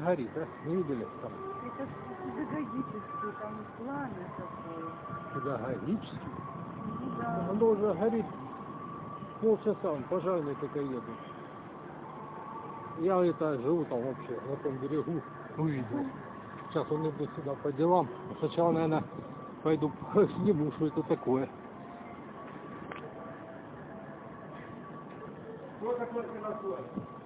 горит, а? Не видели там? Это педагогический, там пламя такое. Педагогический. Ну да. Оно уже горит. Полчаса, он пожарные только едут. Я это живу там вообще, на том берегу, увидел. Сейчас он идет сюда по делам. Сначала, наверное, пойду сниму, что это такое. Что такое киносой?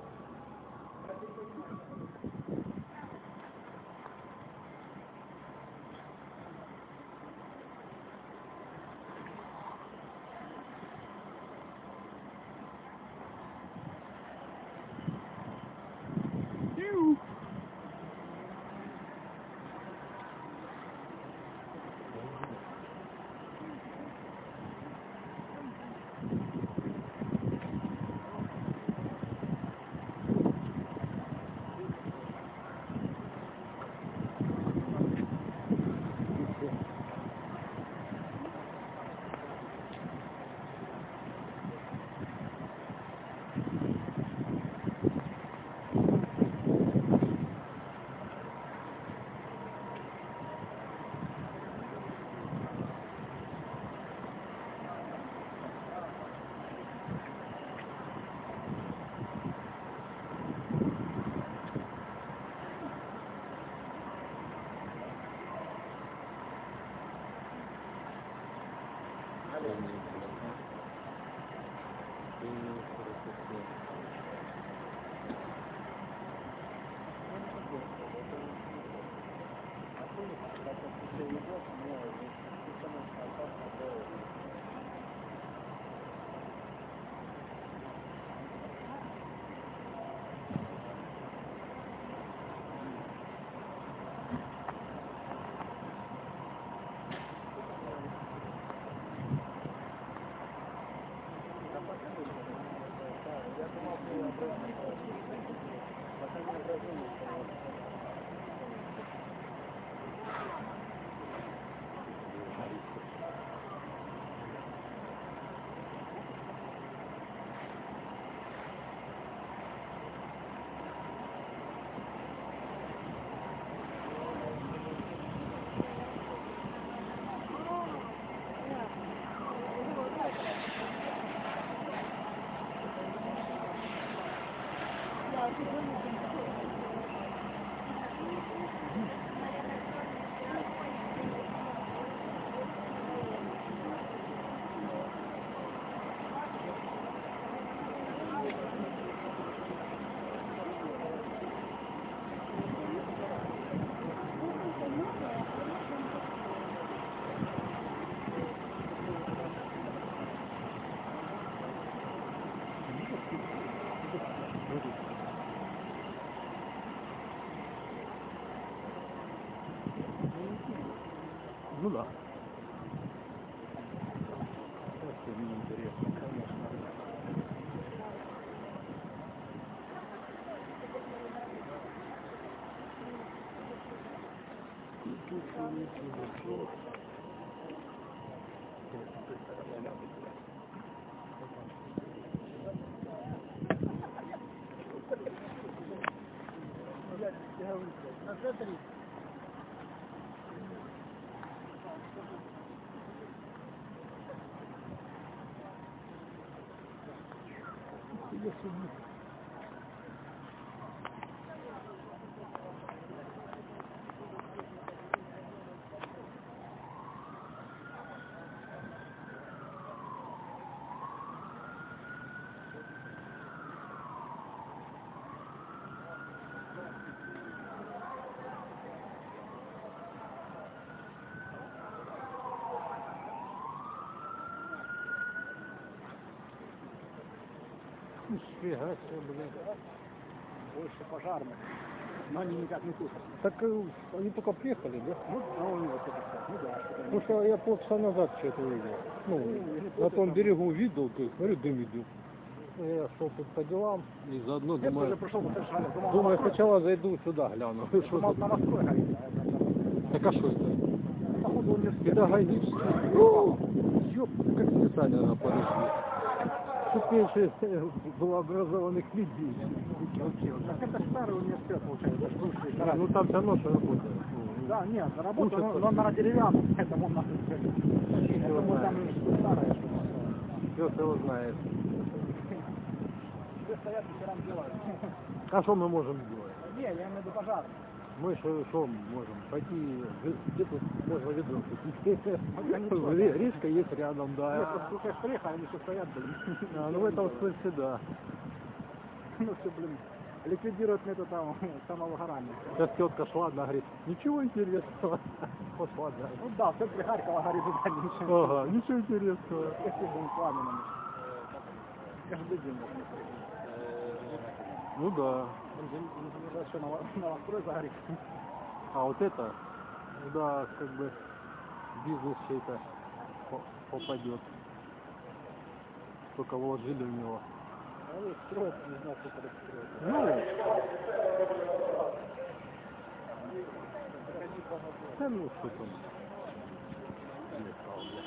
Ну 이겼습니다. Нифига себе, блин. Больше пожарных. Но они никак не тушат. Так э, они только приехали, да? Ну, а он вот это так. Ну да, что-то Потому что я полчаса назад что-то увидел. Ну, на том берегу видел, то есть, смотрю, дым идет. Ну, я шел тут по делам и заодно Я тоже думаю, пришел по совершенно. Думал, думаю, на сначала зайду сюда, гляну. Что думал, тут? на мосту горит. а это- Так а что это? Походу университет. Педагогический. Ёп, как специально на подожди. Тут меньше было образованных людей. Так это старый университет. получается. бывший сарай. ну там все равно что работает. Да, нет, Слушай, но, но на деревянном, поэтому у нас Поэтому там старое. Пес его знает. Все стоят, вечером делают. А что мы можем делать? Не, я имею в виду пожар. Мы что, можем? Пойти, где- где тут можно ведро купить? Ре- Речка есть рядом, Нет, да. просто слушаешь, они все стоят, блин. А, ну в этом смысле да. Ну все, блин, ликвидируют метод там, самовыгорания. Сейчас тетка шла, она говорит, ничего интересного. Пошла, да. Ну да, в центре Харькова горит туда ничего. Ага, ничего интересного. Если бы пламенным. Каждый день. Ну да. А вот это, да, как бы бизнес чей-то по- попадет. Только вложили в него. Вот строят, не знаю, сколько это строят. Ну, да ну что там. Ехал, бля.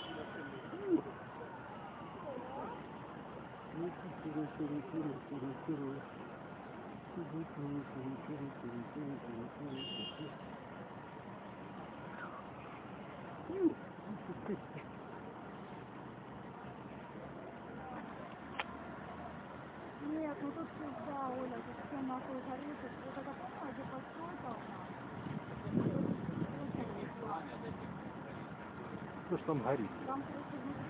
Нет, ну тут всегда, Оля, тут все нахуй горит. Вот это постройка у нас? Что ж там горит? Там просто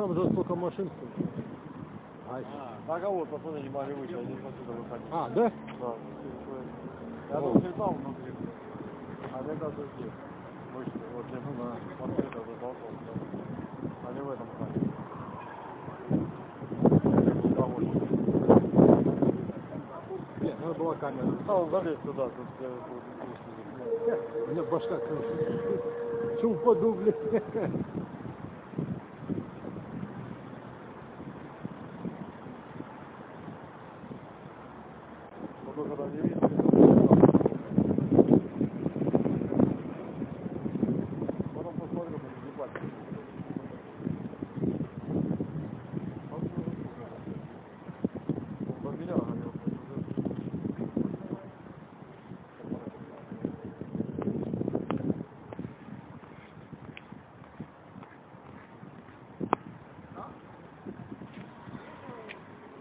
Там же сколько машин стоит. Ай. Так а вот, пацаны не могли выйти, они отсюда выходили. А, да? Да. Я О. тут летал внутри. А это тут здесь. Вышли, вот я Ну вот это затолкал. Они в этом. Довольно. Нет, надо была камера. Стал залез туда, тут я вот, У меня башка кружится. Че упаду, блядь.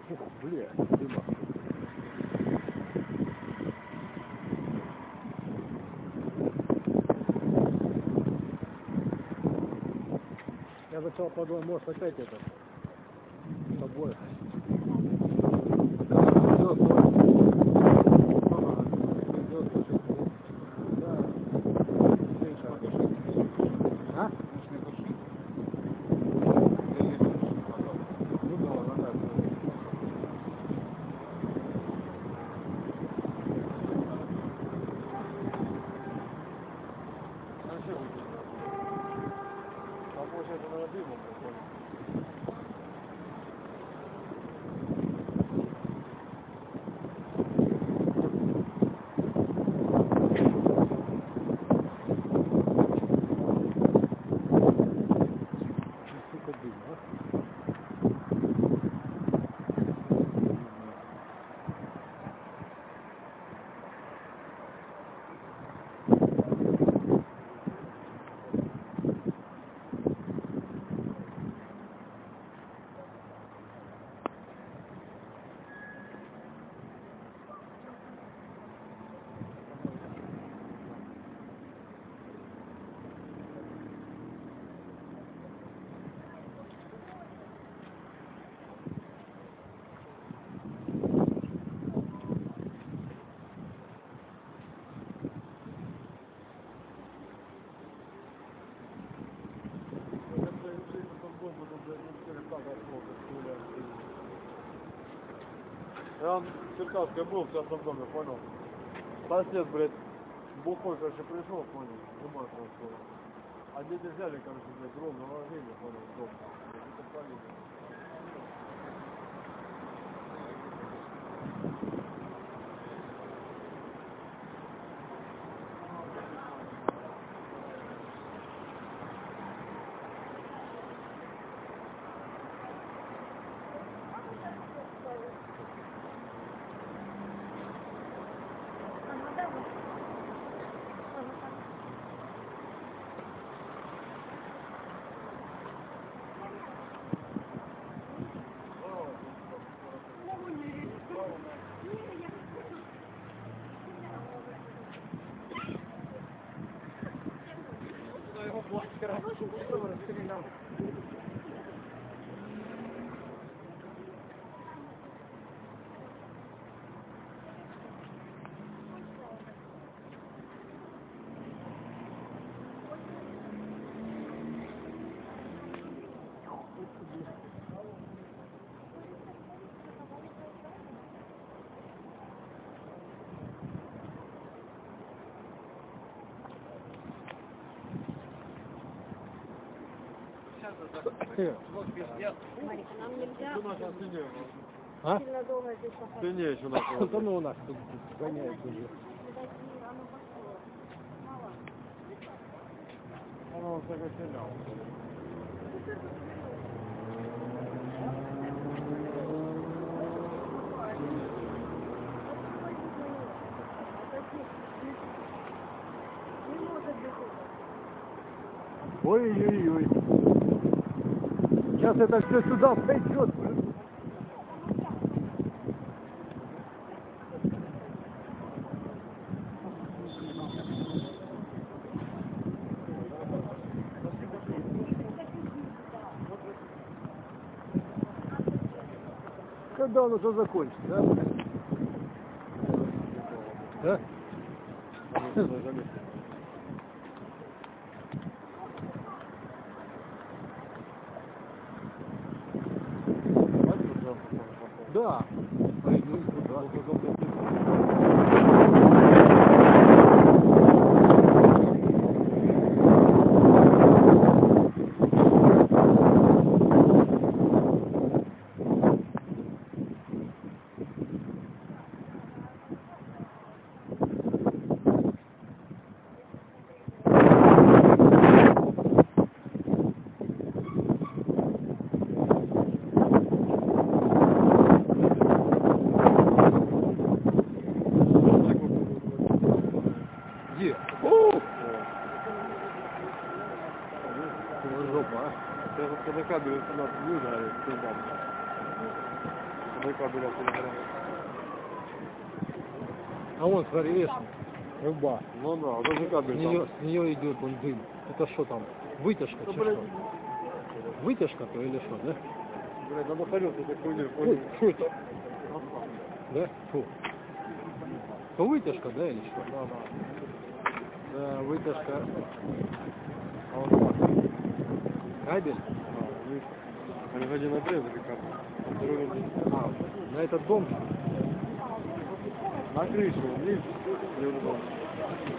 Я сначала подумал, может опять это с тобой. В Черкасской был в частном доме, понял? Сосед, блядь, бухой, короче, пришел, понял, он скоро. А дети взяли, короче, блядь, дрон наложили, понял, дом. И подпалили. Gracias. Нам нельзя? А? сильно долго здесь походить. Стене еще Да находится. ну у нас тут гоняют уже. Оно. Не быть. Ой-ой-ой. Сейчас это все сюда пойдет. Когда он уже закончится? Да? Да. Пойду туда. Где? О! Жопа, а? Это вот когда кабель у нас не ударит, всегда. Когда кабель отсюда А видишь, рыба. Ну да, вот С кабель нее, там. с нее идет вон дым. Это что там? Вытяжка, Да, чи блядь, что? Вытяжка-то или что, да? Блядь, надо хорёт этой хуйней, Ой, понял? что это? Да? Фу. То вытяжка, да, или что? Да, да. Да, вытяжка. А он смотри. Кабель? А, видишь? Они в один отрезали а второй один. А, на этот дом? На крышу,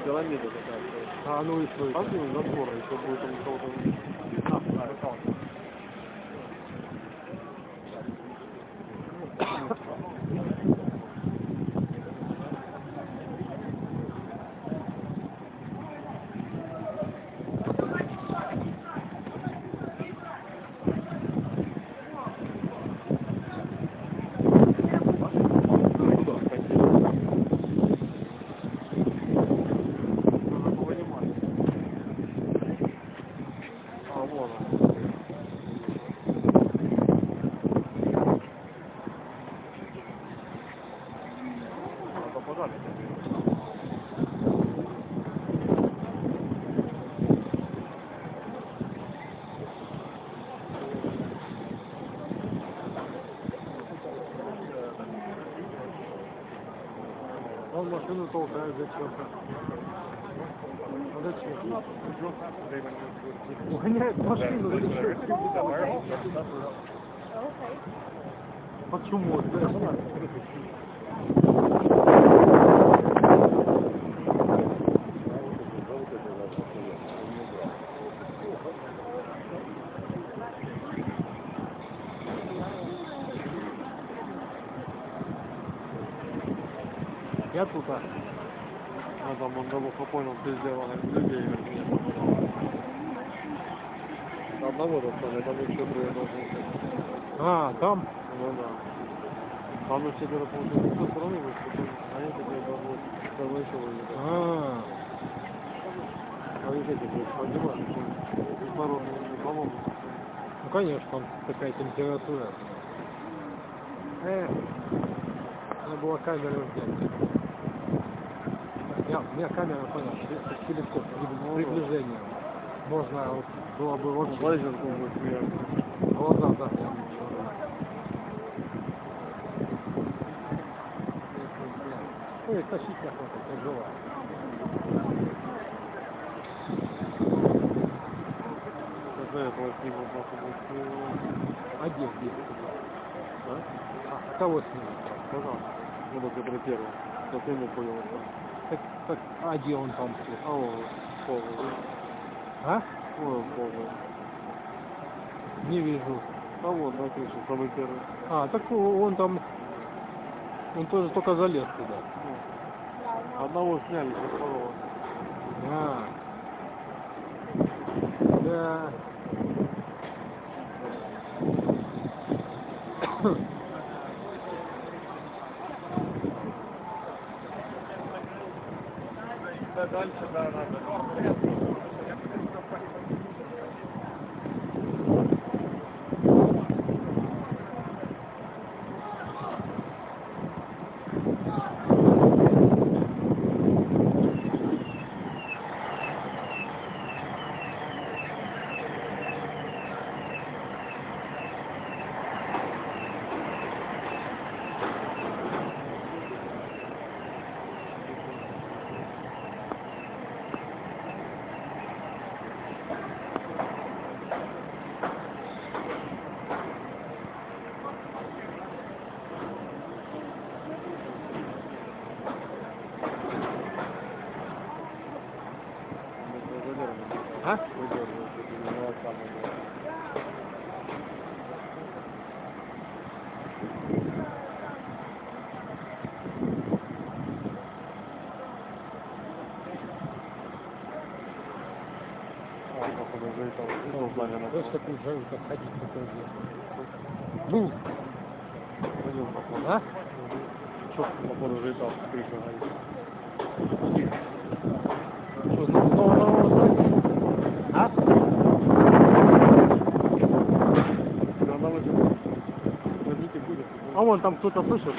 пирамида такая. А, ну и? Там где забора, еще будет там кого-то... А, а, Куда? Надо понимать. А, вон он. Надо подали. Он машину толкает зачем-то. А Зачем? Гоняет машину или что? Почему? Да. Я тут, а. Ну там он людей. Одного достали, там еще трое должны. А, там? Ну да. Там на четверо получилось с той стороны вышли, потом они теперь должны второй еще выйти. А, А ведь эти, поднимают, кислородные, по-моему. ну конечно, там такая температура. Э, надо было камеру взять. Я, у меня камера, понял, с- с телескоп, при- приближение. Можно вот, было бы вообще Лазерку будет смеяться. глаза заглянуть. Ой, тащить охота, тяжело. Ним просто будет смеяться. А где, где? Да? А, кого снимать? Пожалуйста. Ну, вот который первый. Как ему понял. Так, так, а где он там? А он, полный. А? Ой, он полный. Не вижу. А вот, на крыше, самый первый. А, так он там, он тоже только залез туда. Одного сняли, второго. А. Да. Дальше, да, надо. А? Знаешь, такую жару, как ходить такой Ну, а? Четко, походу, залетал с крыши. Что, ну, ну, А? А вон там кто-то слышит?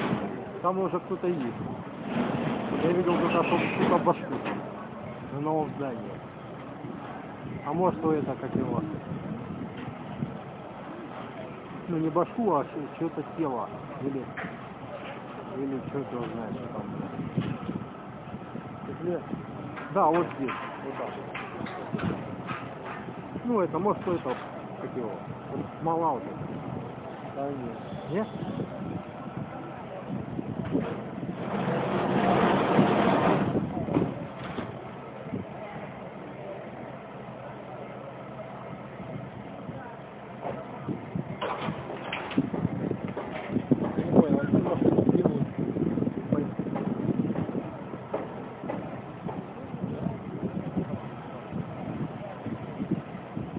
Там уже кто-то есть. Я видел кто-то кто-то башку на новом здании. А может, что это, как его? Ну не башку, а что-то тело. Или, или что ты знаешь, что там. Да, вот здесь. Вот так. Ну это может что это, как его, смола вот. Да нет. Нет? Я не понял, а что машину делают?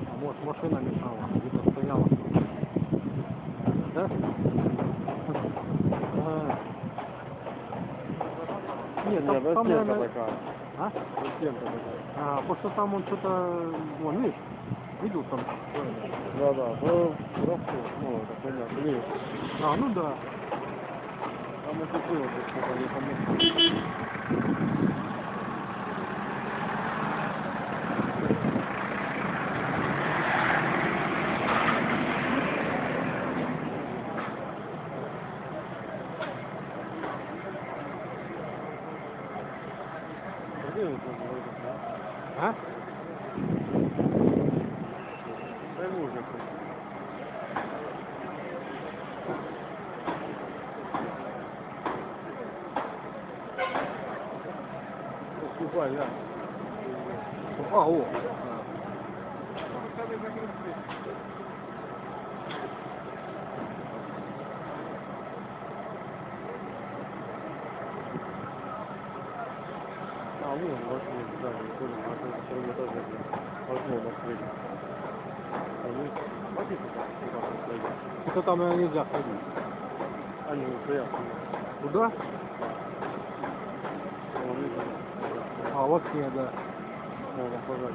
А может машина мешала, где-то стояла. Да? А. Нет, там, наверное... такая. А? Застенка такая. А, потому что там он что-то... Вон, видишь? Видел там? Да, да. Ну. Ну, это понятно. Видишь? А, ну да. Там это было, что-то не помню. Где это было? А? Пойму уже. Поступай, да. А, о. А, вон, вошли, да, тоже на втором этаже. На среднем. А ну, туда, туда посмотри. Это там наверное, нельзя ходить. Они не стоят. Вон, видишь, А, вот к ней, да. можно пожать.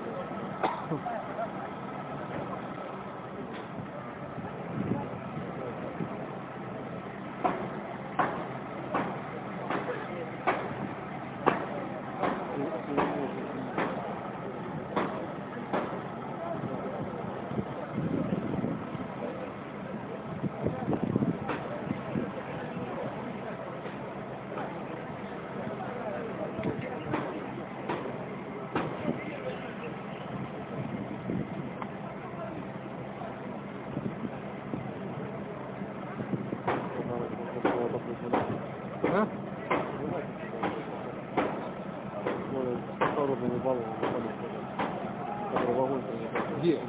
А? Кислородный баллон, который вагон принесет. Где?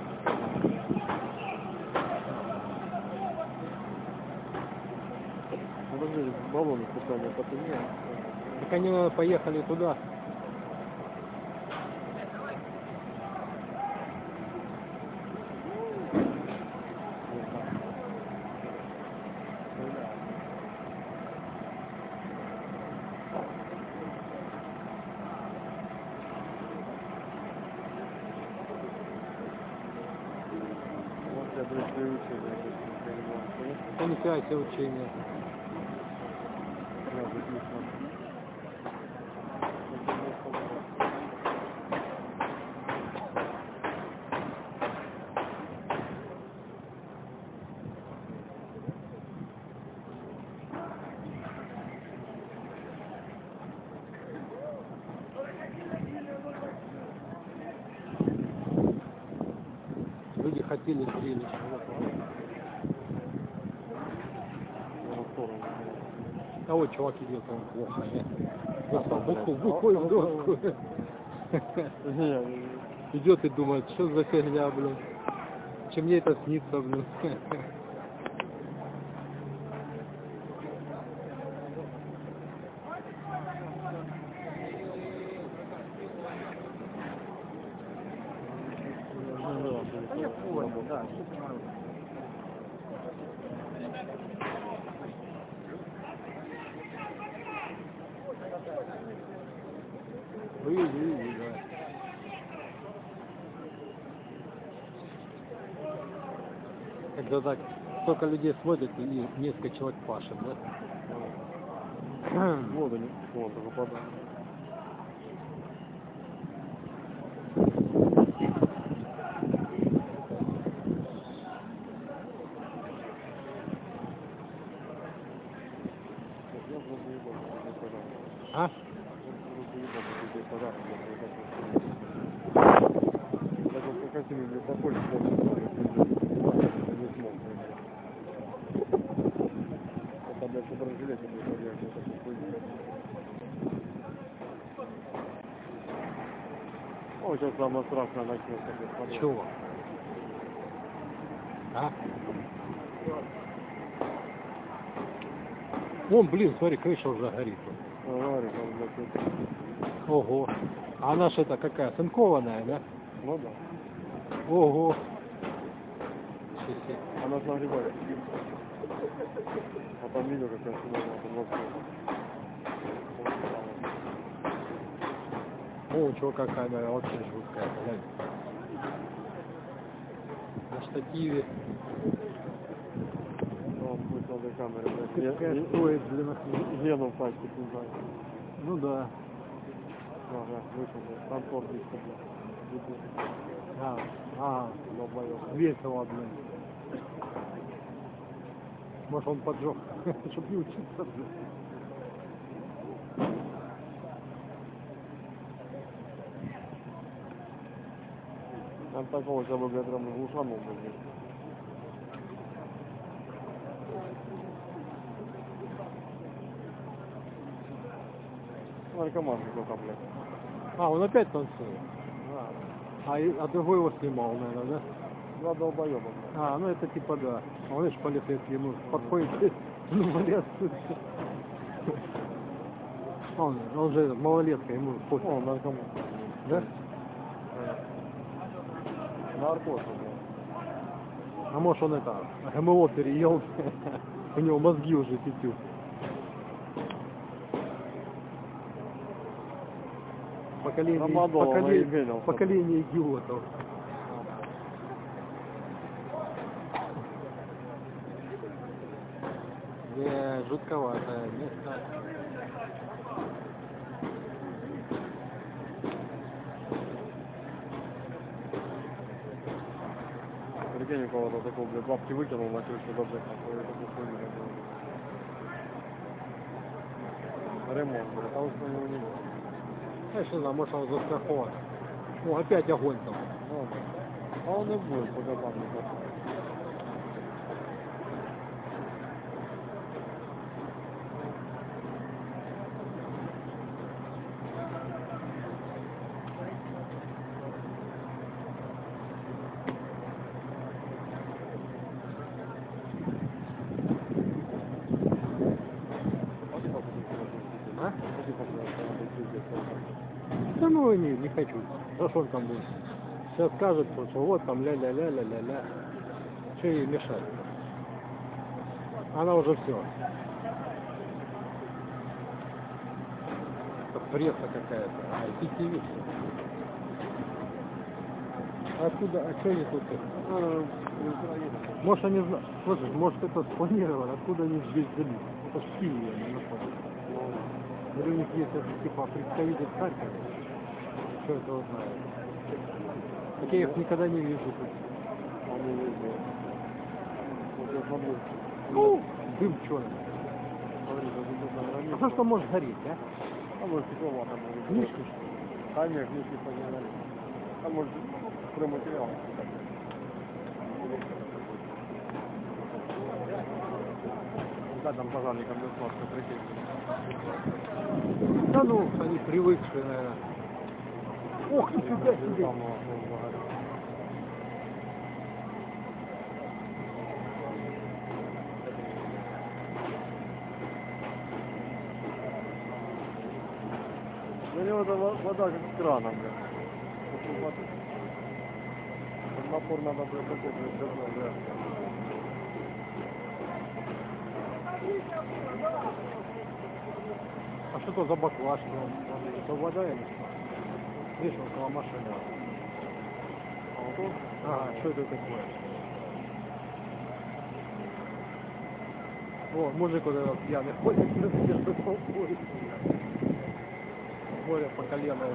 Подожди, баллоны специально потемнее. Так они наверное, поехали туда. Вот я, блядь, приучил, я здесь не понимаю. Это не связь учения. Я здесь не смотрю. Люди хотели зрелищ. На сторону. А вот чувак идет, он плохо. Достал буху, бухой в доску. Не, Идет и думает, что за фигня, блин. Чем мне это снится, блин. Да я понял, да, все понимаю. Вы, вы, вы, да. Когда так столько людей смотрит и несколько человек пашет, да? Воду не, вон, только подай. этими, блядь, похоже, не смог, блядь. Это, блядь, что разжилете, блядь, блядь, это такой хуйня. О, сейчас самое страшное начнется, блядь, смотри. Чего? А? Вон, блин, смотри, крыша уже горит. Ого. А она это какая, цинкованная, да? Ну да. Ого. Она ж нагревает. А там видел, как я сюда, там вообще. О, чего какая камера вообще жуткая, глянь. Штативе. Какая стоит, охренеть. ге- Гену пачку, не знаю. Ну да. Ага, вышел, блядь. Контор здесь, блядь. А, а, весело, блин. Может он поджег, чтобы не учиться, блин. Такого хотя бы, блядь, прям глушанул, блядь. Наркоман какой-то, блядь. А, он опять танцует. А, и- а другой его снимал, наверное, да? Два долбоеба, блядь. А, ну это типа да. А он видишь, полицейский ему подходит, ну, валет. Он, он же малолетка, ему пофиг, О, наркоман. да? Наркоз. А может он это, ГМО переел, у него мозги уже тетю. Поколение, Рамадова поколение, поколение идиотов. Не, жутковатое место. Прикинь, у кого-то такого, блядь, бабки выкинул на крышу, блядь, такой, такой хуйню, блядь. Ремонт, блядь, а уж на него не было. Знаешь, не знаю, может он застрахован. О, опять огонь там. Ну. А он и будет, пока там не пошел. А? Пошли, пожалуйста, надо пиздец, пожалуйста. Да ну не, не он там будет? Сейчас скажет, что вот там ля-ля-ля-ля-ля-ля. Что ей мешать? Она уже все. Это пресса какая-то. А, IPTV. А Откуда? А что они тут? Украина. Может они знают. Слушай, может это спланировано, откуда они здесь взялись? Это в Киеве они находятся. Ну, Или у них есть это, типа представитель Харькова? Что это вот знает? Так я их никогда не вижу тут. они везде. Вот я смотрю. Ну, дым черный. А что, что может гореть, а? А может, стекло там быть. Книжки, что ли? А нет, книжки погнали. А может, стройматериал. Да, там пожарникам не сладко прикинь. Да ну, они привыкшие, наверное. Ох, сюда. Там, ну. У него вода как с крана, блядь. Напор надо, блядь, такой, блядь, давно, да. А что это за баклажки? Это вода или что? Видишь, около машины. Ага, что это такое? О, мужик вот этот пьяный ходит между толпой. Море по колено.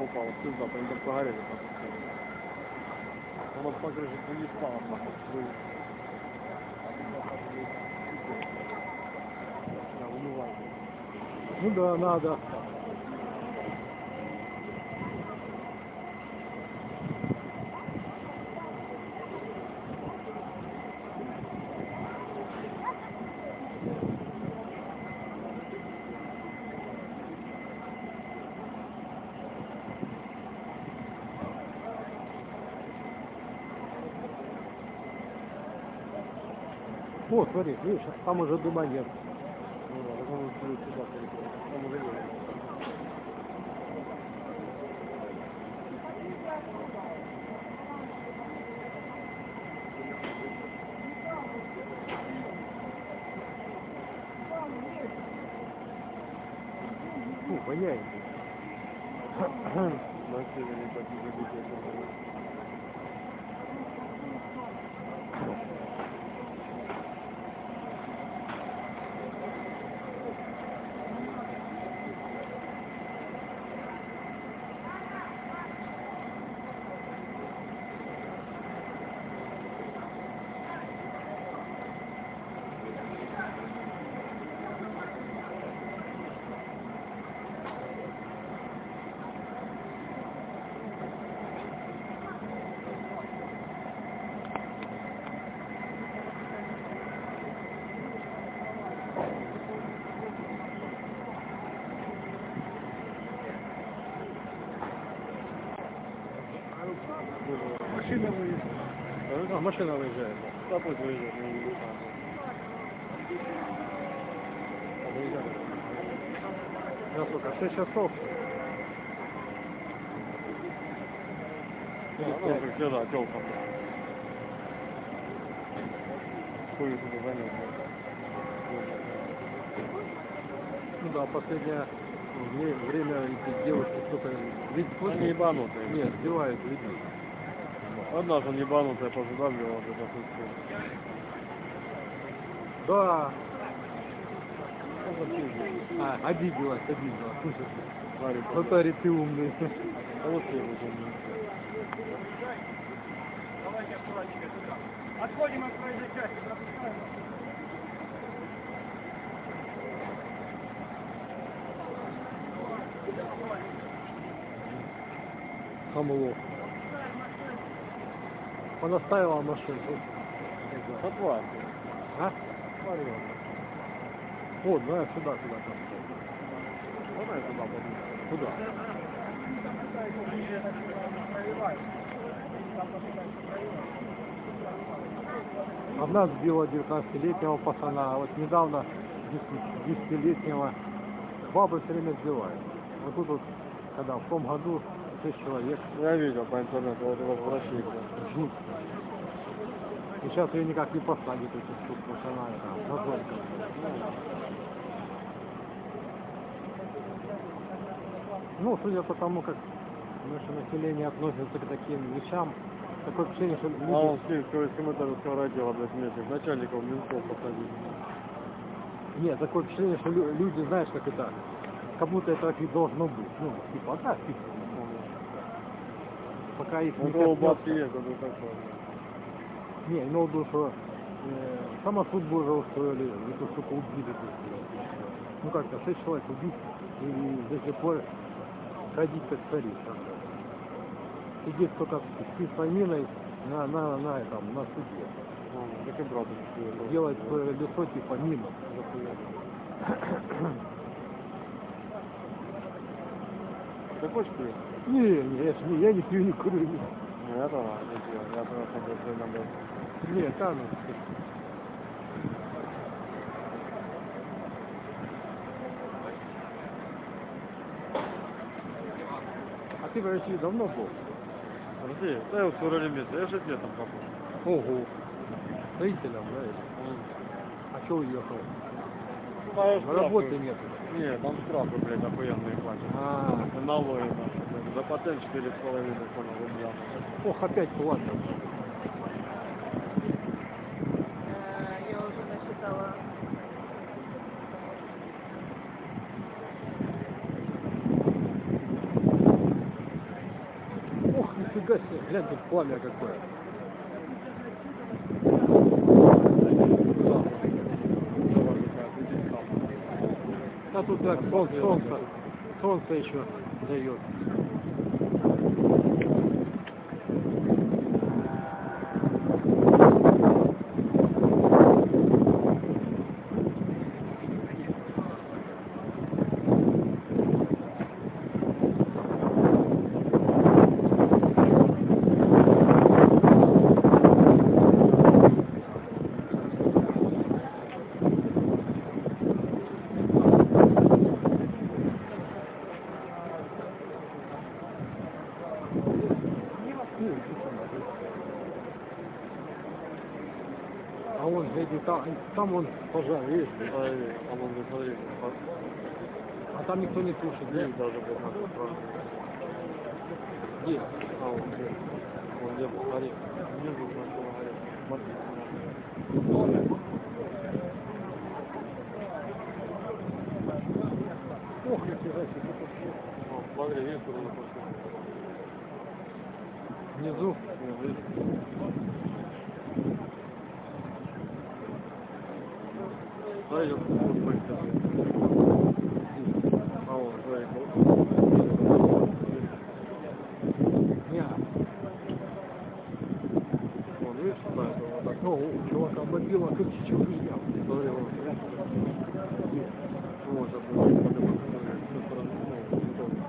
Тогда хуйня попала. В пизда, они так погорели. нахуй. Оно по крыше не спало, нахуй. Ну да, надо. Вот, смотри, видишь, там уже дыма нет. Ну да, так он будет сюда перекрыть. Он уже едет. Фу, воняет. На севере так не забить, Машина выезжает. А, машина выезжает. Да пусть выезжает. Сейчас сколько? 6 часов. Ну, как всегда, тёлка. Хуй туда занес. Ну да, последнее вре- время эти девушки кто-то ведь Они ебанутые. Нет, сбивают людей. Одна же ебанутая позадавливала вот это все. Да. А, обиделась, обиделась. Слушай, Говорит, Татари, ты умный. а вот я вот он. Отходим от проезжей части, пропускаем. Хамло. Понаставила машину. Отвар. А? Вот, давай сюда, сюда. там. Можно я туда подумаю? Куда? Одна сбила 19-летнего пацана, а вот недавно 10-летнего бабы все время сбивают. Вот тут вот, когда в том году 6 человек Я видел по интернету, вот это в России. жуть. И сейчас ее никак не посадят, эти штуки, она там, мозолька. Ну, судя по тому, как наше население относится к таким вещам, такое впечатление, что люди... А он с ним, с комментаторского отдела, блядь, вместе, начальников ментов посадили. Нет, такое впечатление, что лю- люди, знаешь, как это, как будто это так и должно быть. Ну, типа, а так, типа, пока их не коснется. Не, имел в виду, что э, самосуд бы уже устроили, эту сука убили. Ну как-то, шесть человек убить и до сих пор ходить как цари. Сидит только с писаниной на, на, на, этом, на суде. Ну, так и брат это Делать свое лицо типа мимо. Ты хочешь пить? Не, не, я, не, я не пью, не курю. Ну, я давай, не пью. Я просто просто иногда. не там. А ты в России давно был? Подожди, да я в месяце, я же летом попал. Ого. Строителем, да? А что уехал? Работы нет. Нет, там штрафы, блядь, охуенные платят. А, И Налоги наши, блядь. За патент четыре с половиной, понял, рубля. ох, опять платят. Я уже насчитала. Ох, нифига себе, глянь, тут пламя какое. А тут так, солнце, солнце, солнце еще дает. А вон, гляди, там, там вон пожар, видишь? А вон, ну, смотри, А там никто не тушит, здесь даже вот надо. Где? А, вон здесь. Вон где, посмотри. Внизу начало гореть. Смотри. Ох, нифига себе. Вон, смотри, видишь, куда запустил? Внизу. Не, видишь? Да, я вот быстро. А вон, смотри, Не, вон, видишь, куда это вот так? ну, у чувака мобила чем у меня. Смотри. Вот, вот.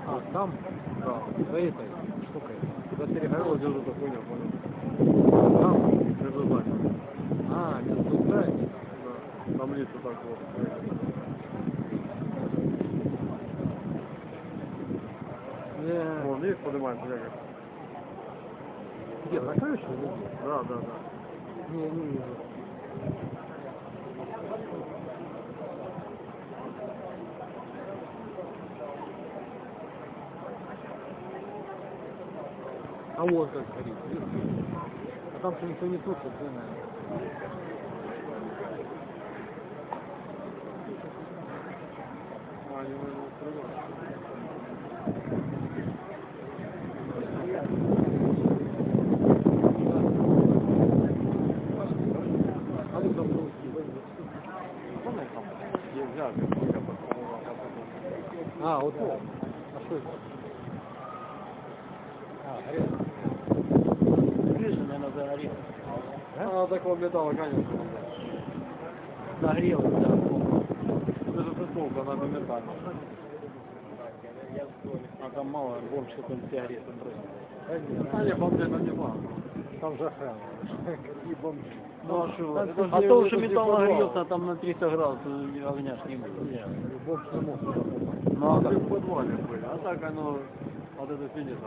А, там? Да. За этой штукой. За Вот эта хуйня, понял? Там? Между нами. А, между зданиями. Да. Там лица так вот. Не, Вон, видишь, поднимается как? где, на крыше? или где? Да, да. Не, не вижу. А вот как видишь? А там что никто не тушит, да, наверное. А, они, наверное, срывают. А ну там русский, Помнишь, там нельзя, как только подползал, а потом. А, вот это. А что это? Видишь, наверное, загорелось. А, такого металла, конечно. Загорелось, да. Это же футболка, она на металле. А там мало, вон что-то сигареты бросил. А, не, бомбе, ну не важно. Там же охрана. Какие бомжи. Ну, а что? А то, это что же металл нагрелся, там на 300 градусов огня ж не было. Нет, бомж не мог. Ну, а Мы как? в подвале были, а так оно, вот это сидит,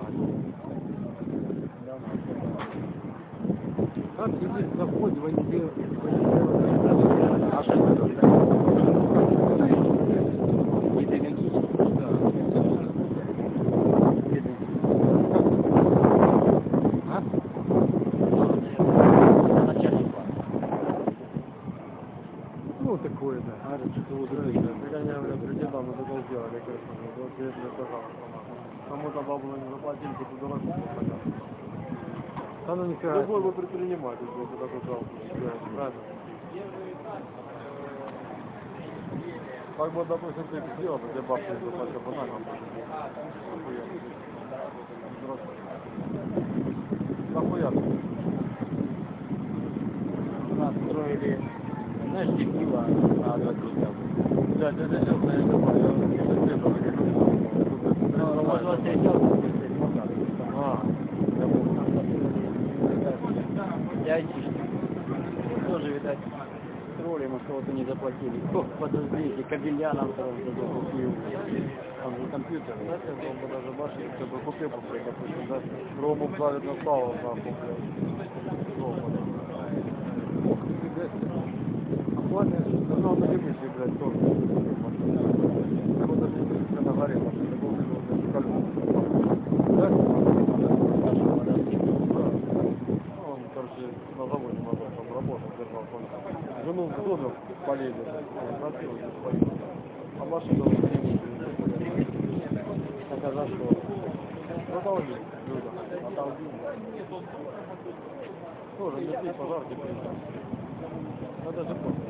как сидеть на входе в универ? А что это? Ну, такое, да. А, это что-то вот это. Я, я, блядь, придела, мы такое сделали, конечно. Вот, я, блядь, сказал. Кому-то бабу не заплатили, кто-то дурак. Типа, да ну нифига. Любой бы предприниматель, бы такой сделал, правильно? Как бы, допустим, ты сделал, тебе бабки не заплатил бы на нам. Нахуя ты? нас строили, знаешь, текила на. Да, я не понял, я совсем тоже не Ну, понял. может, встречался А, я понял. Я айтишник. Тоже, видать, тролли, мы кого-то не заплатили. Кто подождите, кабеля нам сразу закупил. Там же компьютер. Знаете, он бы даже башни, хотя бы купе попрыгать, допустим, да? Рому правит на нахуй, блядь. Рома, Ох, нифига себе. Оплата. Да ну, на лимите, блядь, тоже. Я вот даже не знаю, на горе, потому что такого не колес. Да? Ну, он, короче, на заводе надо там работал, держал, понял. Жену в доме полезли. А машину он не Так а за что? Продолжи, Люда, отолги. Тоже не здесь пожарки приезжали. Надо же просто.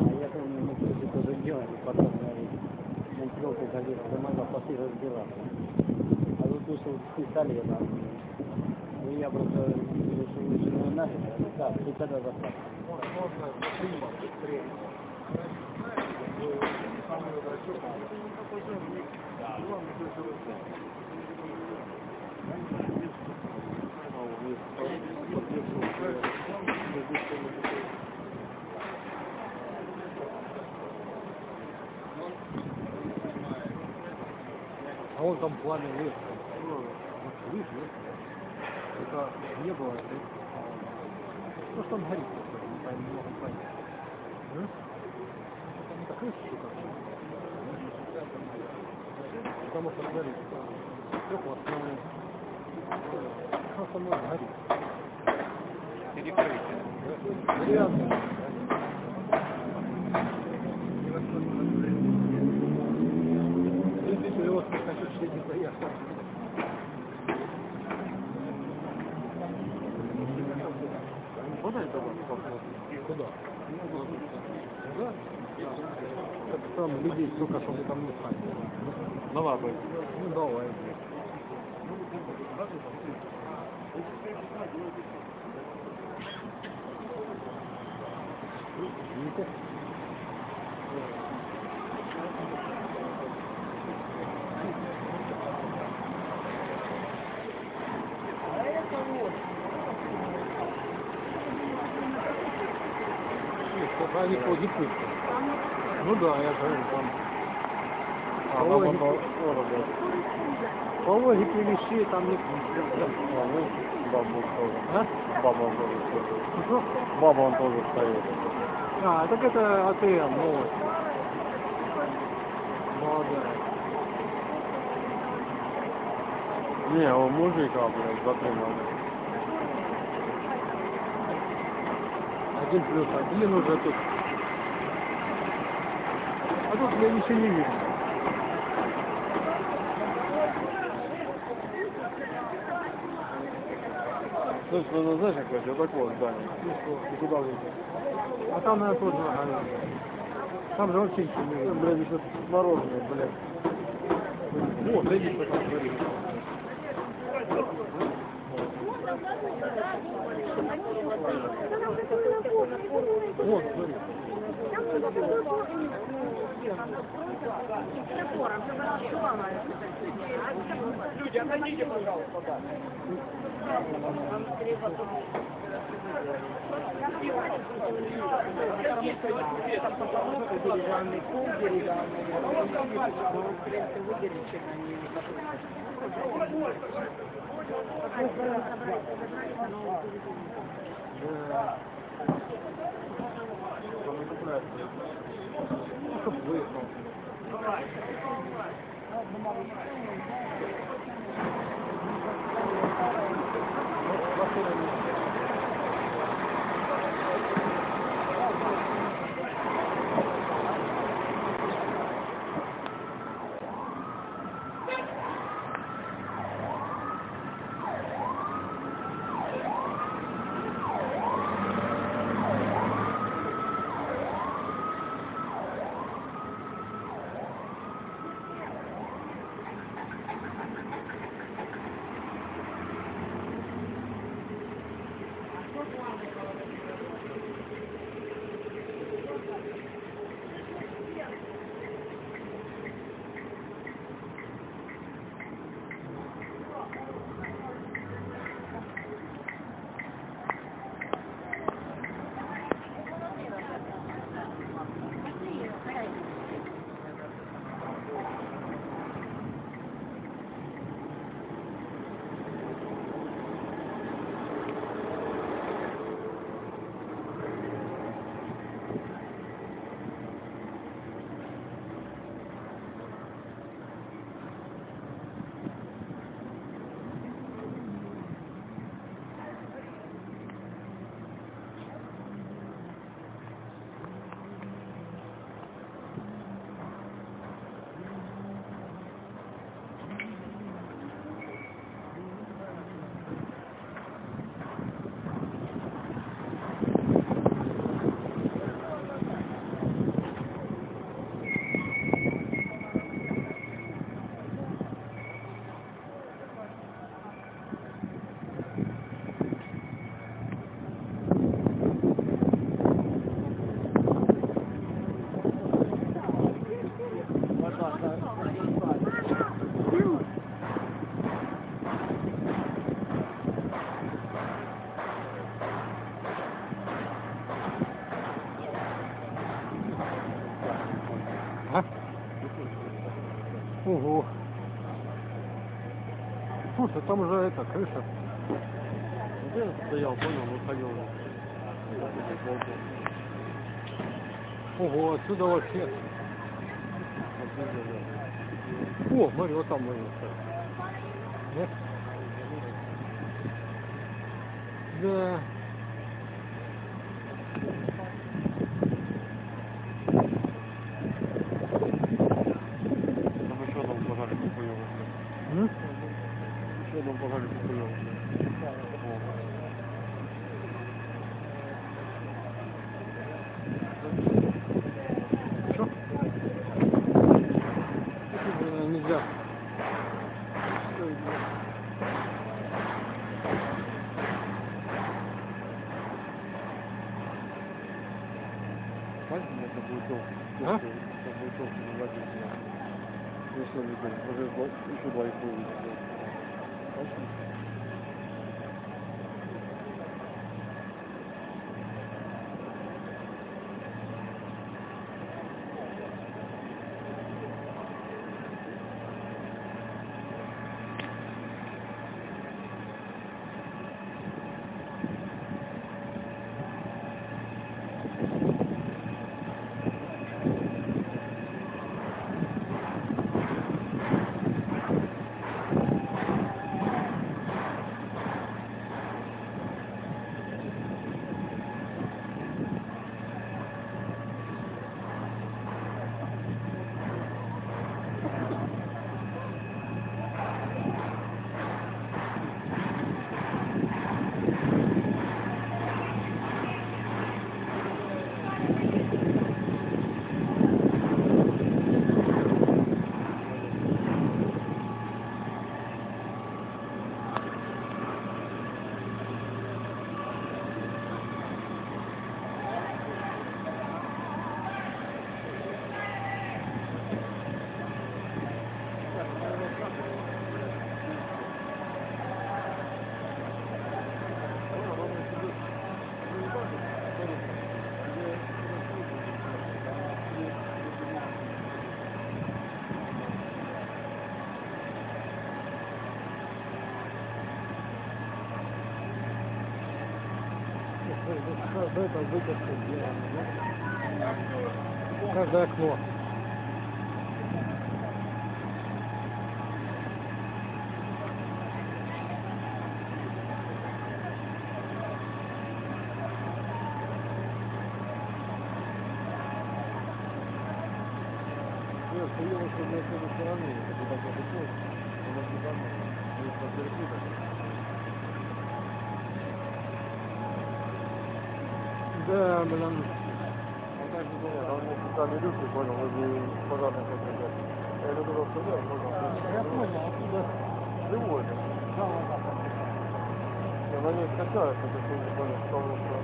А я помню, мы кстати, тоже делали, потом монтировку ходили, дома запасы разбираться. А тут вышел с пистолетом. Ну я просто решил, лучше не нафиг. Да, ты когда заплатишь? А он там пламя лес. Видишь, нет? Это не было. это- Ну что он горит? просто, Не пойму, не могу понять. М? Это не такая штука. Потому что горит. Стекла основные. Что со мной горит? Перекрытие. Деревянные. Если ты его хочу, что не поехал. Подай тогда посмотрим. Куда? Да? Так там людей столько, чтобы там не стать. Давай, бой. Ну давай. Видите? Нет, только они ходят пусто. Ну да, я говорю, там А, баба не- то- тоже, блядь. по логике вещей там не А, ну, бабу тоже. А? Баба он тоже стоит. Что? Баба он тоже стоит. А, так это АТМ, новость. Молодая. Не, он мужика, блядь, затримали. Один плюс один уже тут. А тут я ничего не вижу. То есть, ну, знаешь, как это, вот такое здание. И куда выйти? А там, наверное, тоже нога. Там же вообще ничего не видно. Блядь, еще мороженое, блядь. Вот, видишь, что там горит. Вот, горит. Деревянный пол, деревянный, но, в принципе, выгоревший на ней не Да. Чтоб выехал. Там уже это, крыша. Где он стоял, понял, выходил. Ого, отсюда вообще. О, смотри, вот там можно стоять. Нет? Да. Там еще одном пожаре купуем. М? Еще одном пожаре купуем. Что? Э, Нельзя. Знаете, это будет толк. А? Это будет толк, не водить. Еще не знаю, уже два- еще два их вывели. Каждое это вытяжка сделано, да? Каждое окно. Нет, хуёво, что на этой стороне, это так вот уходит. Она сюда, не подверху так. Да, блин. А так же было, там у меня специальные люки, понял, возле пожарной подвигать. Я иду туда вставляю, понял. Я понял, оттуда. Живой. Да, вот так. И она не скачается, то есть я не понял, потому что...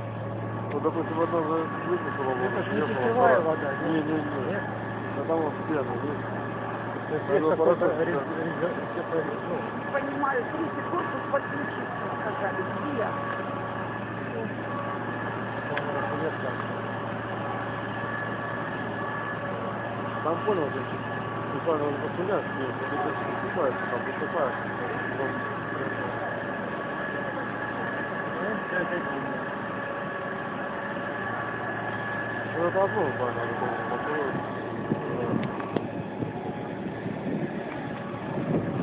Вот, допустим, одна за выпустила, Это ж не питьевая вода, да? Не, не, не. Нет? Да там вот пена, есть. То есть есть какой-то ну, Понимаю, 30 корпус подключиться, сказали, где? разметка. Там понял, где буквально он пострелять, нет, не снимается, там высыпается. Ну, это одно, буквально, это было, а второе, да.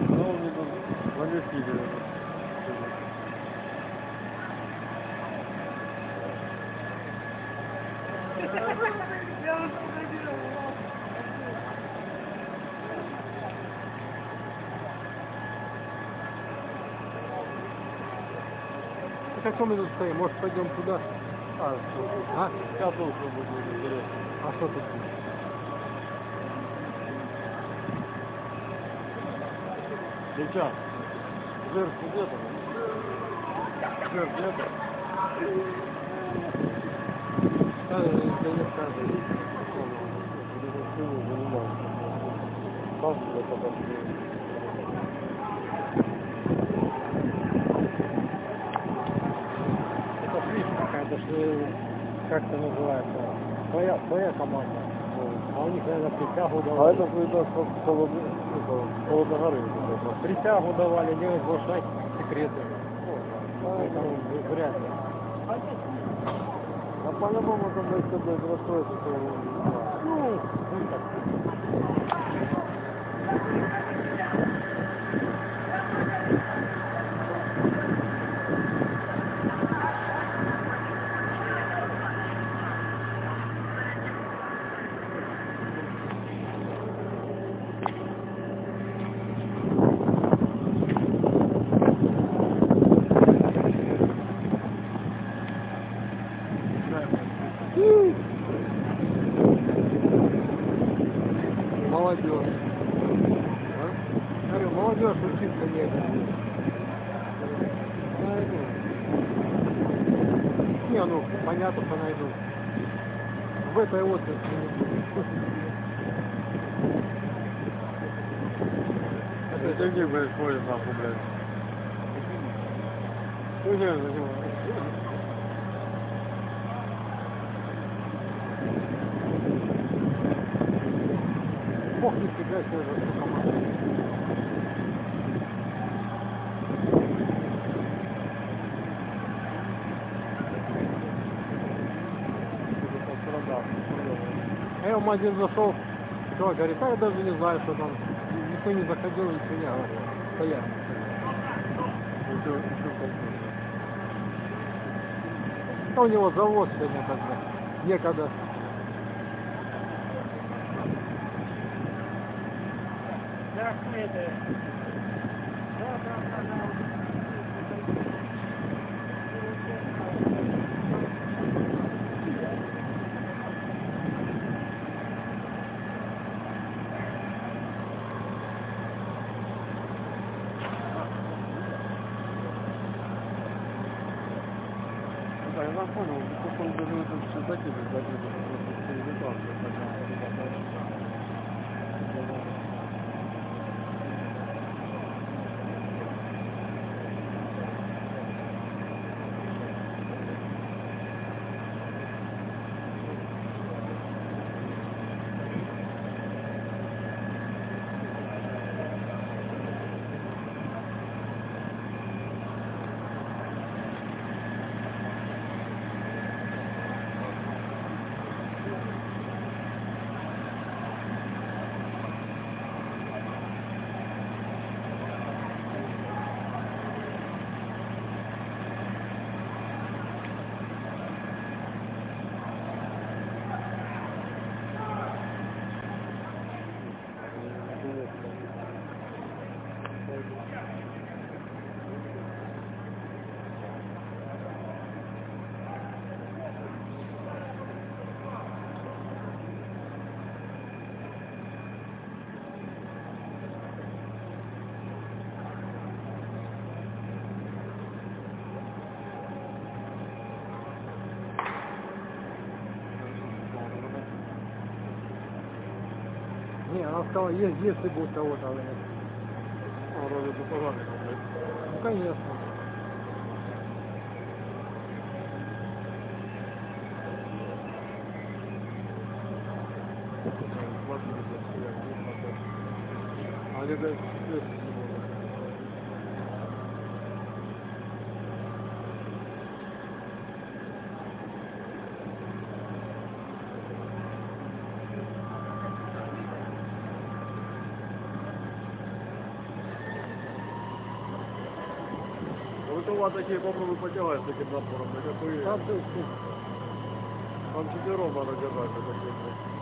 Ну, он мне тут наместили это. Так а что мы тут стоим? Может пойдем туда? А, А? сейчас лучше будет интересно. А что тут будет? Сейчас. Жертв где-то. Жертв где-то. Да, да не скажи. Сам себя пока Это фишка какая-то, что как это называется? Твоя, твоя команда. А у них, наверное, присягу А это видно, что холодно, холодногоры. Присягу давали, не разглашать секреты. Поэтому вряд ли. А по-любому там если блядь расстроится, то не знаю. Ну, ну так. Молодежь. А? Говорю, молодежь учиться негде. Найду. Не, ну, понятно, что найду. В этой отрасли не буду. Это деньги, блядь, ходят нахуй, блядь. Ну, не, зачем? Бог не себя себе за что командует. А я в магазин зашел, что говорит, а я даже не знаю, что там. Никто не заходил, ничего не говорил. Стоят. А у него завод сегодня тогда. Некогда. Да, это... Да, да, да, да. Да, я вам понял, просто он даже это все закидывает, закидывает, Сказала, есть, если будет того-то. блядь. Ну, конечно. А они, блядь, свет всего. Вот у вас такие попробуй потягать с таким напором, Там четвером надо держать,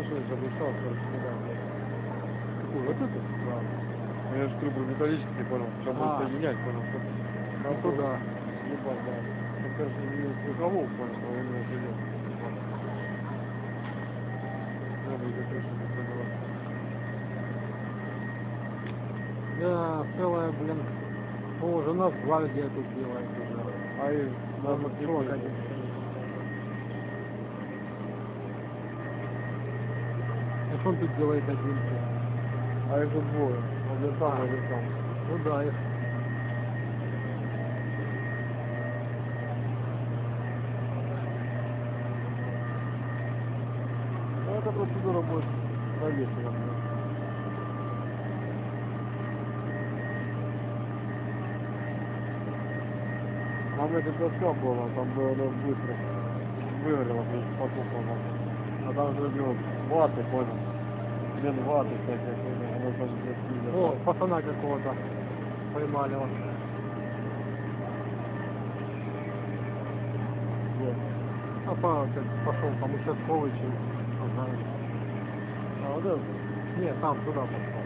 Машина забушала, короче, недавно. Какую? Вот эту? Да. Ну, Я же трубы металлические, понял. Сейчас А. будет соединять, понял. Ну туда. Ебать, да. Ну, кажется, не звукового, понял, а у него придет. Надо ее крышу не пробивать. Да, целая, блин. О, уже нас гвардия тут делает уже. А и надо срок один. А что он тут делает один? А их тут двое. Один там, А. один там. Ну да, их. Ну, эта процедура будет проверена. Нам это доска была, там было быстро выгорело, потухло. А там же ну, ваты, понял. Оно там здесь О, пацана какого-то поймали он. А па, как пошел там участковый чем знаю. А вот это? Нет, там туда пошел.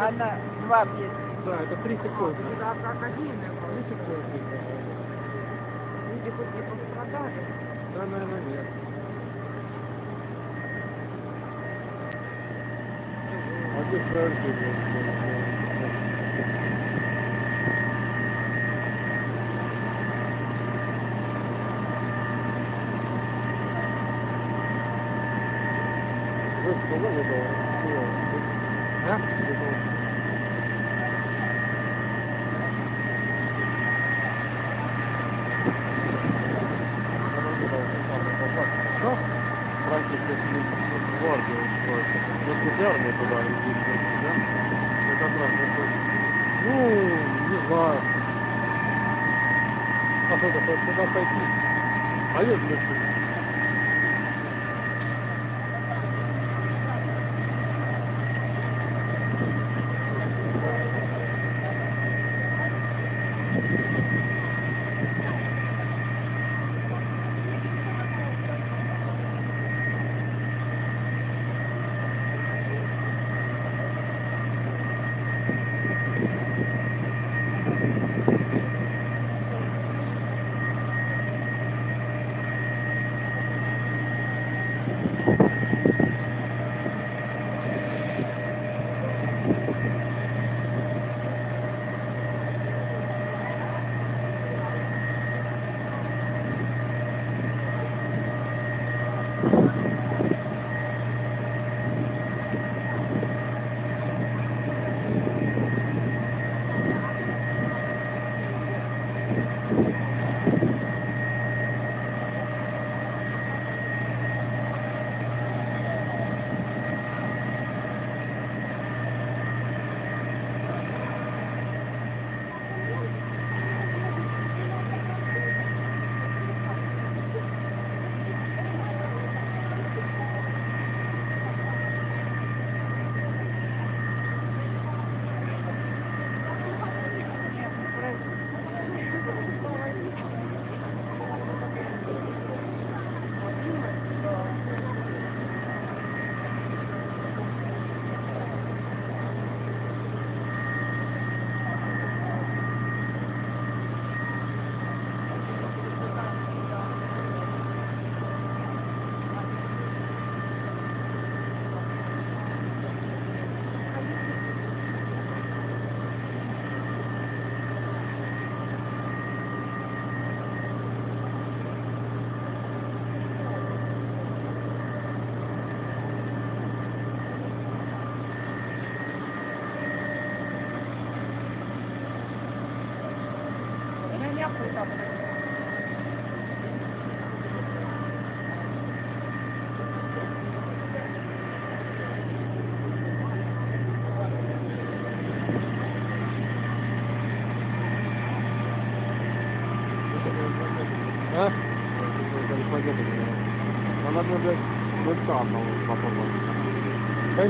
Она два песни. Да, это три секунды. Это академия. Три секунды. Люди хоть не пострадали? Да, наверное, нет. А где прождение?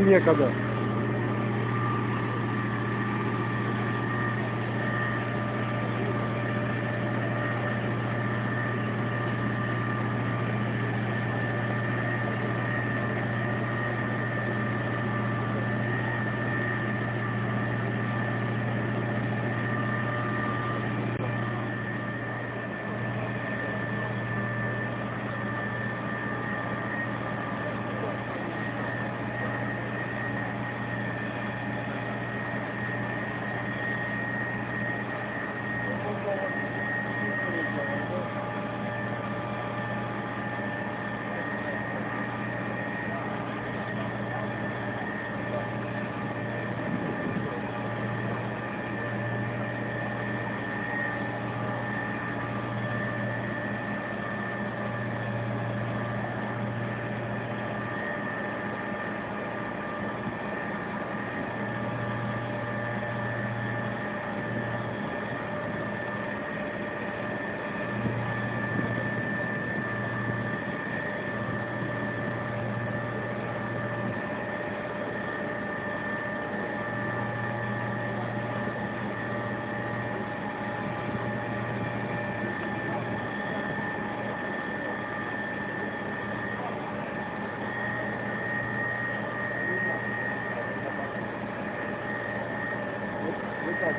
minha cabeça.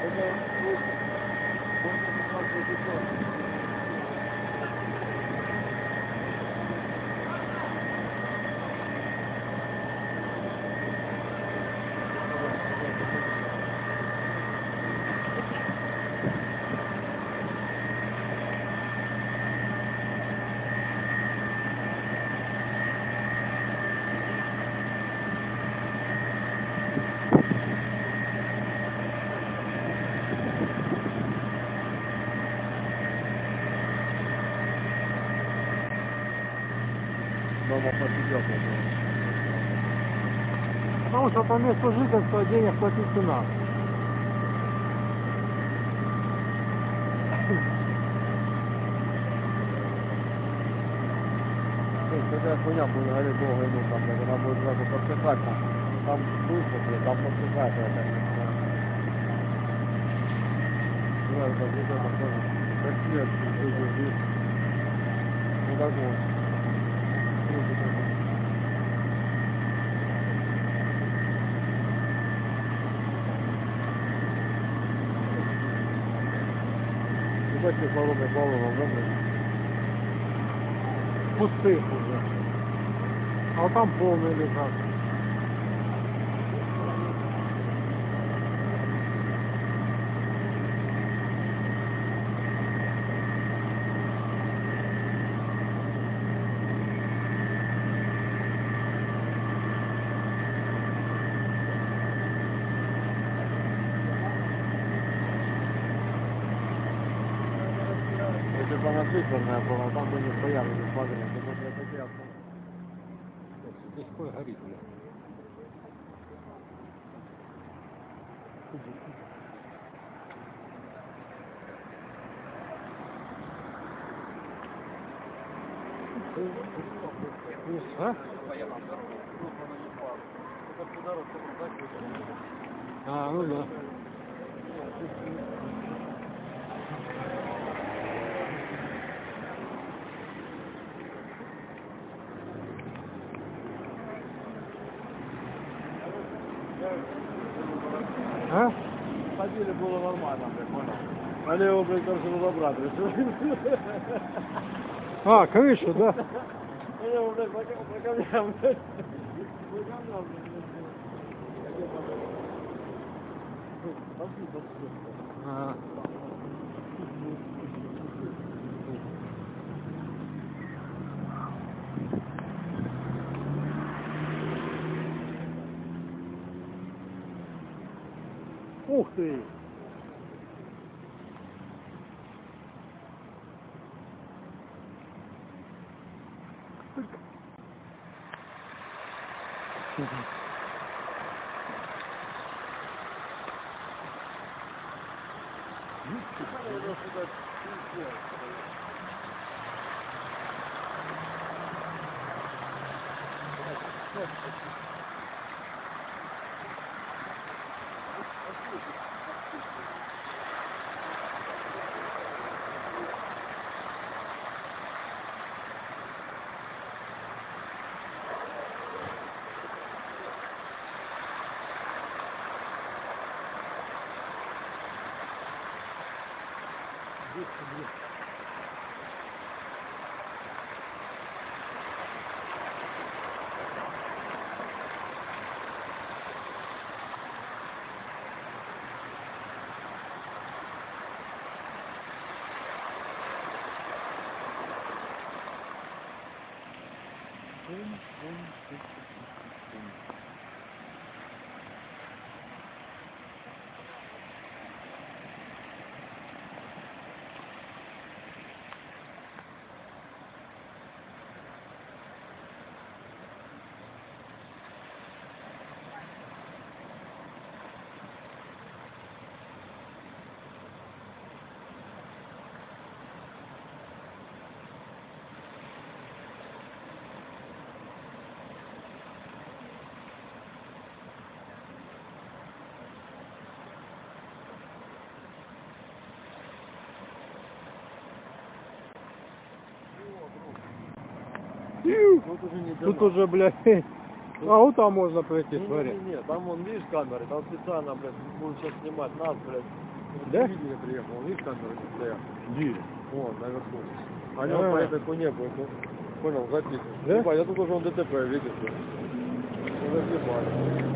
Это лучше. Больше 15 часов. Дома посидел. Потому что по месту жительства денег платить не надо. Когда хуйня будет гореть долго иду, там, как она будет сразу подсыхать, там, там быстро, блядь, там подсыхает, я так не знаю. Ну, это где-то такое, красиво, чуть-чуть здесь. Ну, так вот. Круто такое. Баллон, да, блядь? Пустых уже. А там полные лежат. Если бы она циферная была, там бы не стояли, не смотрели. Это бы, блядь, такие авто. Здесь кое горит, бля. А? А, ну да. А? Ходили было нормально, блядь, понял. Его, блядь, короче, разобрать решили. А, крышу, да? Его, блядь, по камням, блядь. По камням, блядь. Пошли, пошли. Ух ты! Тут уже не Тут уже, блядь, а вот там можно пройти, Не, смотри. не, не, не, там вон, видишь камеры, там специально, блядь, будут сейчас снимать нас, блядь, Да? Телевидение приехал, видишь, камеры не стоят. Где? Вон, наверху. А. вот по этой хуйне будут, ну, понял, записывать. Да? Ебать, я тут уже он ДТП, видишь? ли. Ну, разъебали.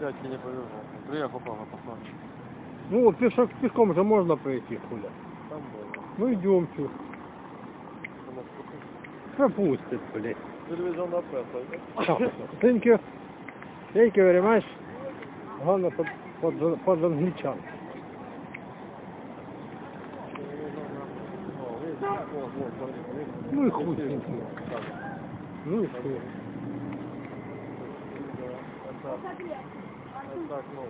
Дядьке не повезло. Приехал, папа, посмотри. Ну, пешок, пешком же можно пройти, хуля. Ну, идем, чё. Там вот Пропустит, блядь. Телевизионная пресса. Thank you. Thank you very much. Главное, под, под, под англичан. Ну и хуй с ним. Ну и это так, ну.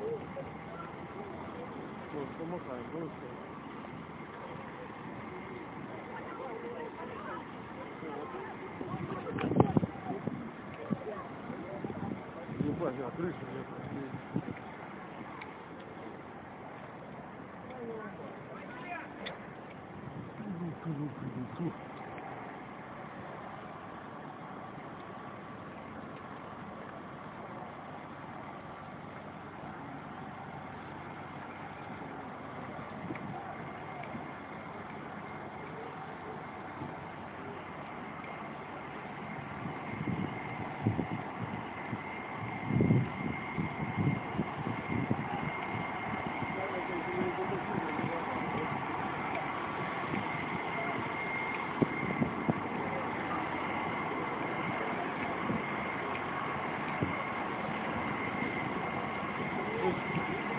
Ну, помахай, ну и всё. Ебать, а крыша нет.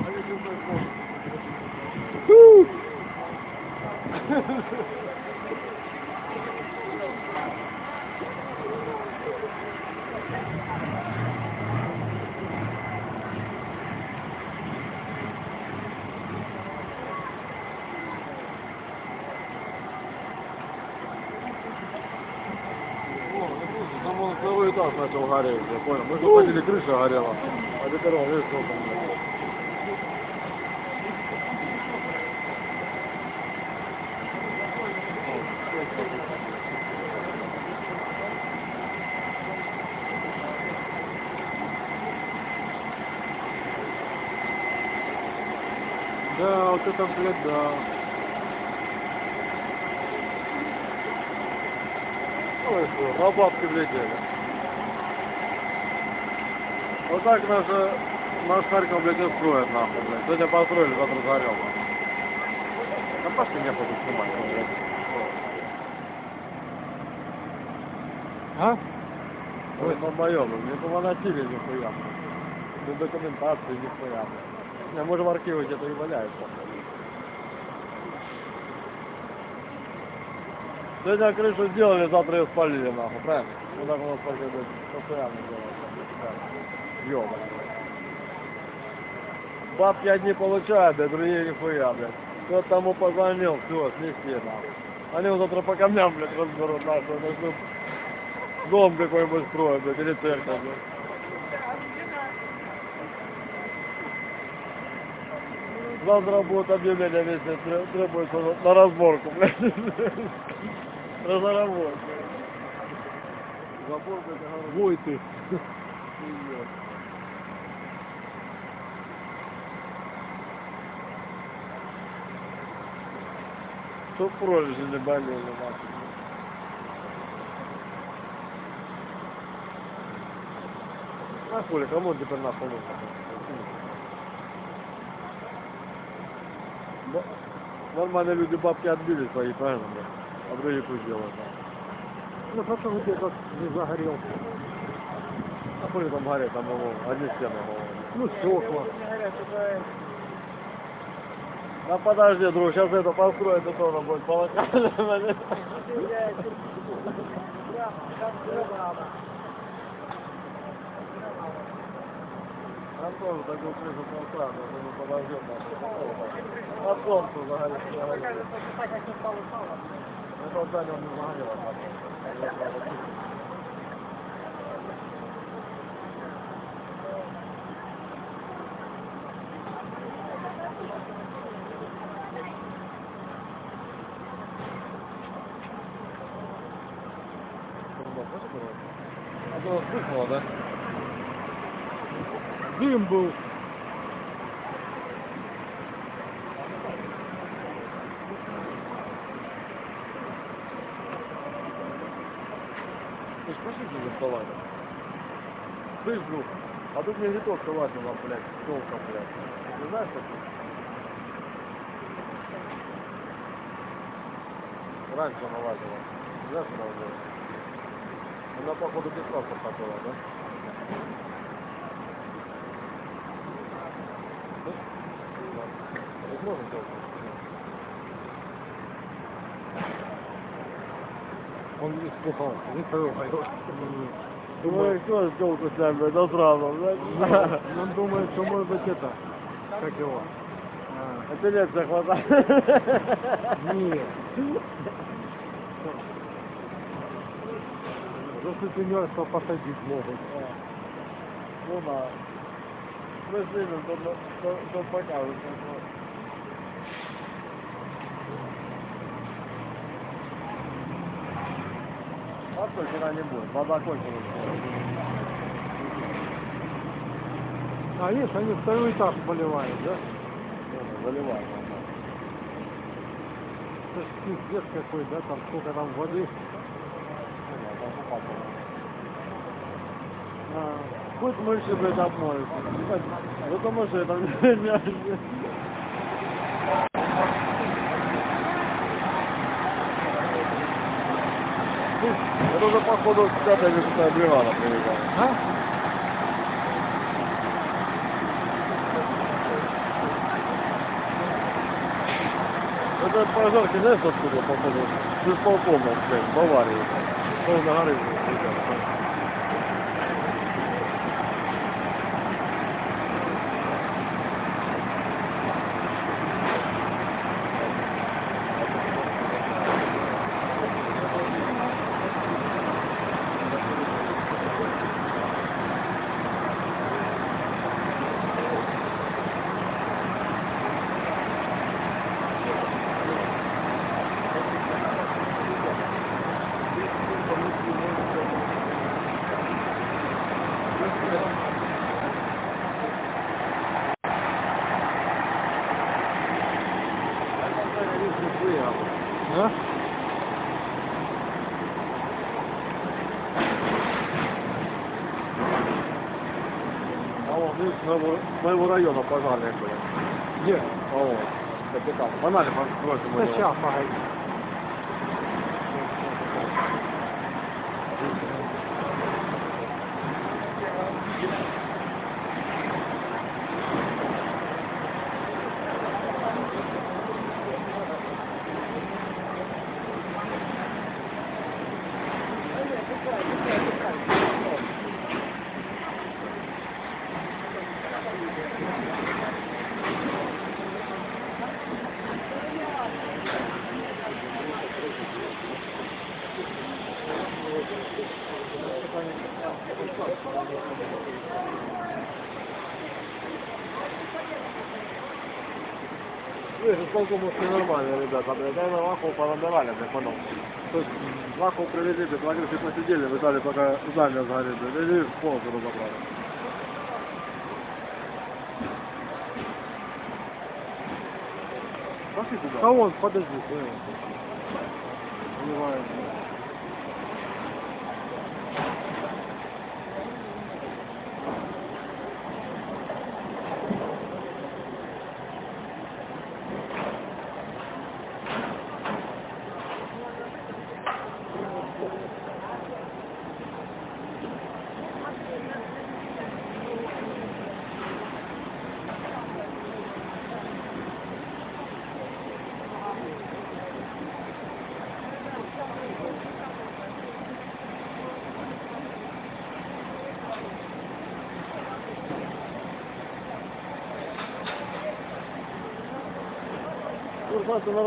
А если бы это- О, ну слушай, Там он второй этаж начал гореть, я понял. Мы же ходили, крыша горела. А он, видишь, сколько там. Да, вот это, блядь, да. Ой, что, на бабки влетели. Вот так наша, наш Харьков, блядь, и строят, нахуй, блядь. Сегодня построили, завтра зарем. Да пошли не буду снимать, ну, блядь. А? Ой, на моем, не повоносили нихуя. Без документации нихуя. Не, может в архиве где-то и валяется. Сегодня крышу сделали, завтра ее спалили, нахуй, правильно? Ну так у нас постоянно делается. Ёбаный. Бабки одни получают, да другие нихуя, блядь. Кто тому позвонил, все, снести, нахуй. Они вот завтра по камням, блядь, разберут, нахуй, начнут дом какой-нибудь строят, блядь, или церковь, блядь. Завтра будет объявление тре- требуется на- разборку, блядь. Разработку. Забор, блядь. Вой ты. Чтоб пролежи не болели, нахуй. А хули, кому теперь нахуй нужно? Нормальные люди бабки отбили свои, правильно, блядь? А другие пусть делают, нахуй. Ну, у тебя как не загорел. А хули там горит, там его, одни стены голые. Ну, стекла. Да подожди, друг, сейчас это построить, это тоже будет полокально. Антон, такую крышу поставил, мы не подождем. А солнце загорит. Это здание не загорело. Вспыхнуло, да? дым был. Ты ж пошли за вставать. Слышь, друг, а тут мне виток вылазила, блядь, толком, блядь. Ты знаешь, что тут? Раньше она лазила. Знаешь, что она делала? Она, походу, без паспорта была, да? Это можно делать? Он не трогай его. Ну, кто сделку с нами, это сразу. Ну, Он думает, что может быть это, как его. А, Апелляция хватает. Нет. За сутенерство посадить могут. Ну да. Мы то, то, то покажут. А что, вчера не будет, вода кончилась. А есть, они второй этаж поливают, да? Ну, Заливаем. Это ж пиздец какой, да, там сколько там воды. А, Хоть мыши, блядь, обмоются. Потому что это не... Это уже, походу, пятая или шестая бригада приезжала. А? Это пожарки, знаешь, откуда, походу? С исполкома, блядь, Баварии. Полно горы. А? А вон, видишь, моего, района пожарные были. Где? Вот, капитан. Бросим Да сейчас, погоди. Исполком все нормально, ребята, блядь. Наверное, лахов понабирали, блядь, потом. То есть, лахов привезли, блядь, на крыше посидели, вы дали, пока здание сгорит, блядь, и полностью разобрали. Пошли туда. А вон, подожди. э. Поливают.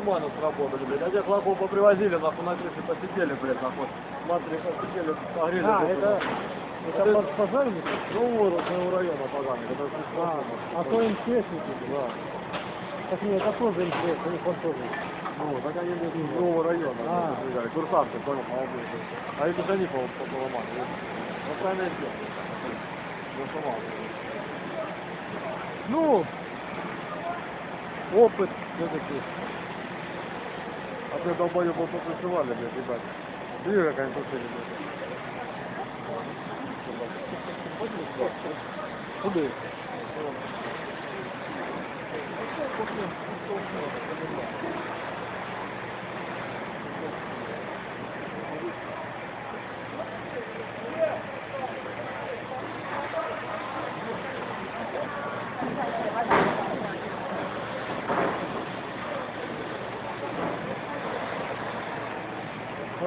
Нормально сработали, блядь. А тех лохов попривозили, нахуй, на крыше посидели, блядь, нахуй. Смотри, посидели, погрели. А, это, это Это- под пожарников? Ну, вот, от моего района поганый, это А, а то МЧСники. Да. Так нет, это тоже МЧС, у них он тоже. Ну, так они из нового района. А. приезжали. Курсанты, понял, молодые. А это же они, поломали. Ну, правильно сделали. Ну. Ну, опыт все-таки. А ты долбоёбов попришивали, блядь, ебать. Как они тусили, блядь. Куди?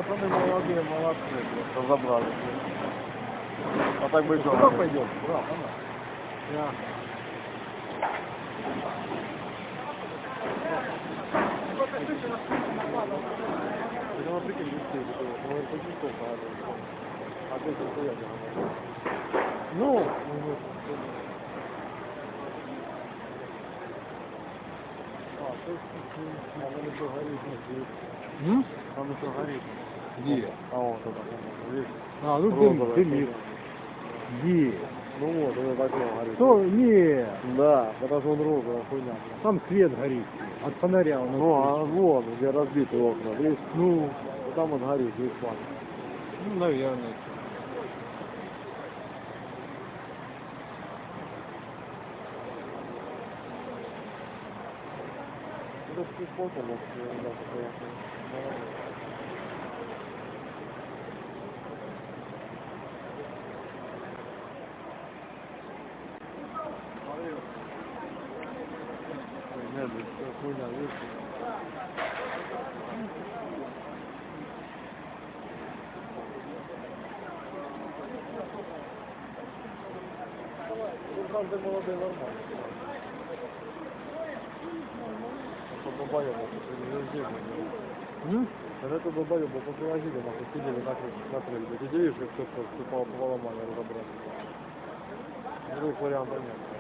Пацаны молодые, молодцы, блядь, разобрали, блядь. А так бы что? Куда пойдем? Я. Ну, прикинь, детей, ну, это не то, а ты это хуя Ну, А, то есть, а он еще горит, не м? Он еще горит. Где? А вот это, видишь? А, ну дым, Розовое дымит. Где? Ну вот, это так вот горит. Что? Нет, Да, потому что он розовая хуйня. там свет горит. От фонаря он. Ну, а вон, где разбиты окна, видишь? Ну, там он горит, весь план. ну, наверное. Ты фото, вот, ребята, конечно. Нет, это хуйня, видишь? Ну, правда, молодые нормально. Это везде, блядь. М? Вот это долбоёбы, попривозили, нахуй, сидели, нахуй, смотрели, ты видишь, как вступал по поломали, разобрали. Других вариантов нет.